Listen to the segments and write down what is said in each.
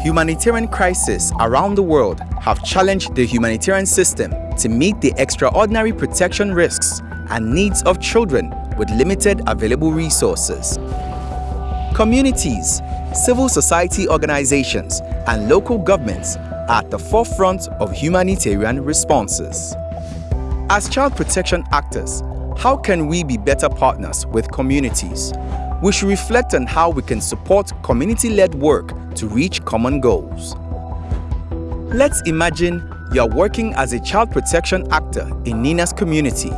Humanitarian crises around the world have challenged the humanitarian system to meet the extraordinary protection risks and needs of children with limited available resources. Communities, civil society organizations, and local governments are at the forefront of humanitarian responses. As child protection actors, how can we be better partners with communities? We should reflect on how we can support community-led work to reach common goals. Let's imagine you are working as a child protection actor in Nina's community.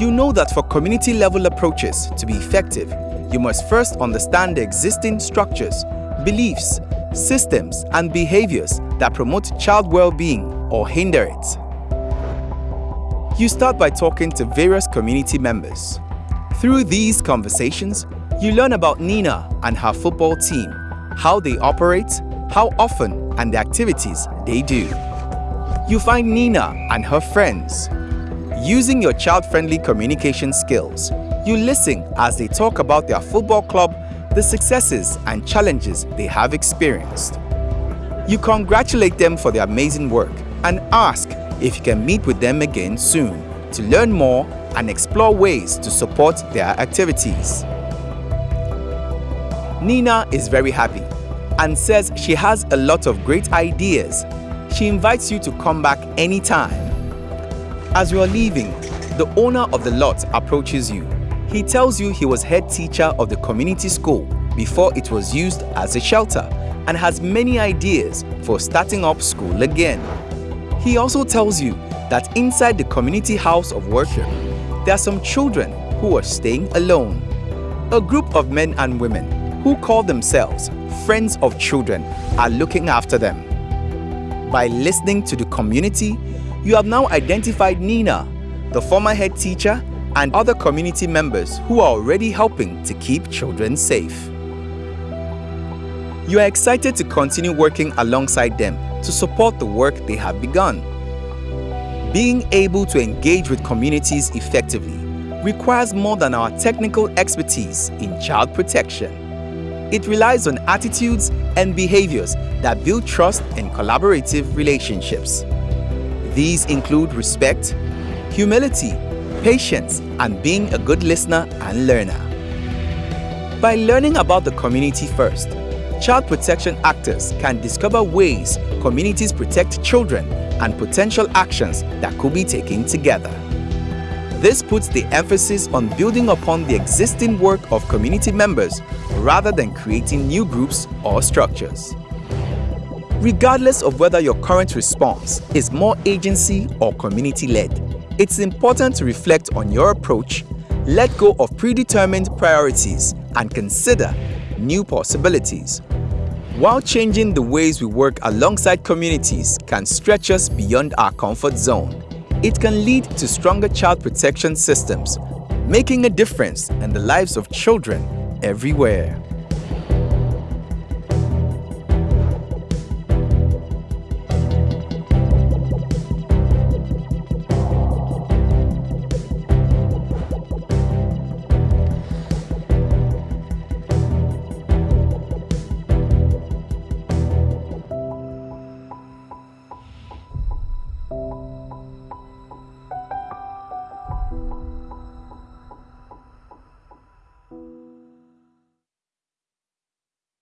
You know that for community-level approaches to be effective, you must first understand the existing structures, beliefs, systems, and behaviors that promote child well-being or hinder it. You start by talking to various community members. Through these conversations, you learn about Nina and her football team, how they operate, how often, and the activities they do. You find Nina and her friends. Using your child-friendly communication skills, you listen as they talk about their football club, the successes and challenges they have experienced. You congratulate them for their amazing work and ask if you can meet with them again soon to learn more and explore ways to support their activities. Nina is very happy and says she has a lot of great ideas. She invites you to come back anytime. As you are leaving, the owner of the lot approaches you. He tells you he was head teacher of the community school before it was used as a shelter and has many ideas for starting up school again. He also tells you that inside the community house of worship, there are some children who are staying alone. A group of men and women who call themselves Friends of Children are looking after them. By listening to the community, you have now identified Nina, the former head teacher, and other community members who are already helping to keep children safe. You are excited to continue working alongside them to support the work they have begun. Being able to engage with communities effectively requires more than our technical expertise in child protection. It relies on attitudes and behaviors that build trust and collaborative relationships. These include respect, humility, patience, and being a good listener and learner. By learning about the community first, child protection actors can discover ways communities protect children and potential actions that could be taken together. This puts the emphasis on building upon the existing work of community members rather than creating new groups or structures. Regardless of whether your current response is more agency or community-led, it's important to reflect on your approach, let go of predetermined priorities, and consider new possibilities. While changing the ways we work alongside communities can stretch us beyond our comfort zone, it can lead to stronger child protection systems, making a difference in the lives of children everywhere.